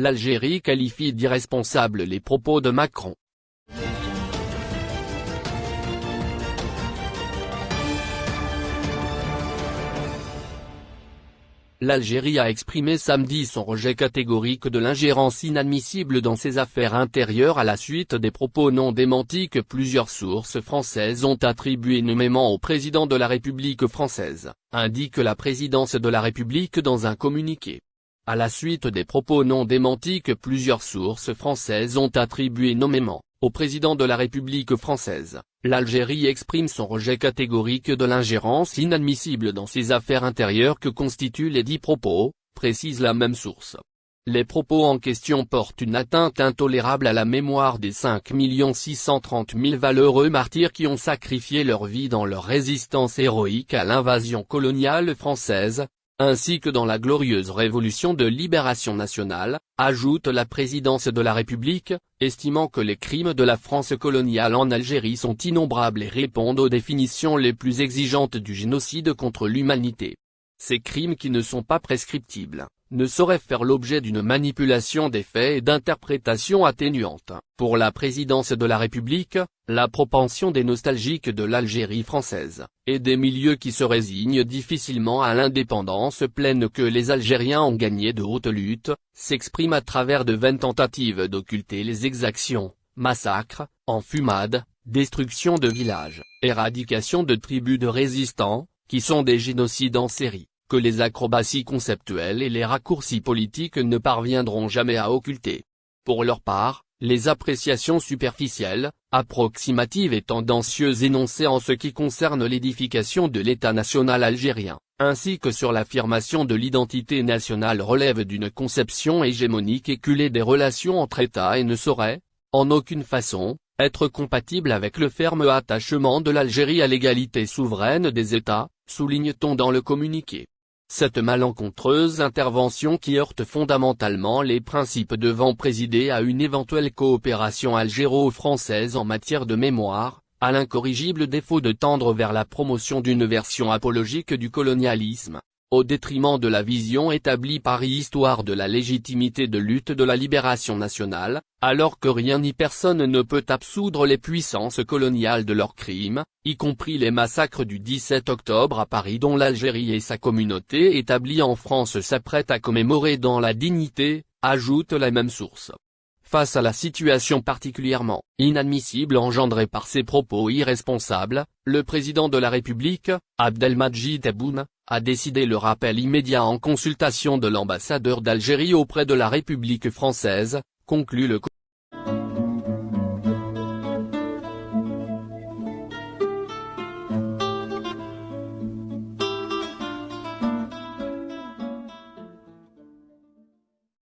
l'Algérie qualifie d'irresponsables les propos de Macron. L'Algérie a exprimé samedi son rejet catégorique de l'ingérence inadmissible dans ses affaires intérieures à la suite des propos non démentis que plusieurs sources françaises ont attribués nommément au président de la République française, indique la présidence de la République dans un communiqué. À la suite des propos non démentis que plusieurs sources françaises ont attribués nommément, au président de la République française, l'Algérie exprime son rejet catégorique de l'ingérence inadmissible dans ses affaires intérieures que constituent les dix propos, précise la même source. Les propos en question portent une atteinte intolérable à la mémoire des 5 630 000 valeureux martyrs qui ont sacrifié leur vie dans leur résistance héroïque à l'invasion coloniale française, ainsi que dans la glorieuse révolution de libération nationale, ajoute la présidence de la République, estimant que les crimes de la France coloniale en Algérie sont innombrables et répondent aux définitions les plus exigeantes du génocide contre l'humanité. Ces crimes qui ne sont pas prescriptibles, ne saurait faire l'objet d'une manipulation des faits et d'interprétations atténuantes. Pour la présidence de la République, la propension des nostalgiques de l'Algérie française, et des milieux qui se résignent difficilement à l'indépendance pleine que les Algériens ont gagné de haute lutte, s'exprime à travers de vaines tentatives d'occulter les exactions, massacres, enfumades, destruction de villages, éradication de tribus de résistants, qui sont des génocides en série que les acrobaties conceptuelles et les raccourcis politiques ne parviendront jamais à occulter. Pour leur part, les appréciations superficielles, approximatives et tendancieuses énoncées en ce qui concerne l'édification de l'État national algérien, ainsi que sur l'affirmation de l'identité nationale relèvent d'une conception hégémonique éculée des relations entre États et ne sauraient, en aucune façon, être compatible avec le ferme attachement de l'Algérie à l'égalité souveraine des États, souligne-t-on dans le communiqué. Cette malencontreuse intervention qui heurte fondamentalement les principes devant présider à une éventuelle coopération algéro-française en matière de mémoire, à l'incorrigible défaut de tendre vers la promotion d'une version apologique du colonialisme, au détriment de la vision établie par Histoire de la légitimité de lutte de la libération nationale, alors que rien ni personne ne peut absoudre les puissances coloniales de leurs crimes, y compris les massacres du 17 octobre à Paris dont l'Algérie et sa communauté établie en France s'apprêtent à commémorer dans la dignité, ajoute la même source. Face à la situation particulièrement inadmissible engendrée par ces propos irresponsables, le président de la République, Abdelmadjid Tebboune, a décidé le rappel immédiat en consultation de l'ambassadeur d'Algérie auprès de la République française, conclut le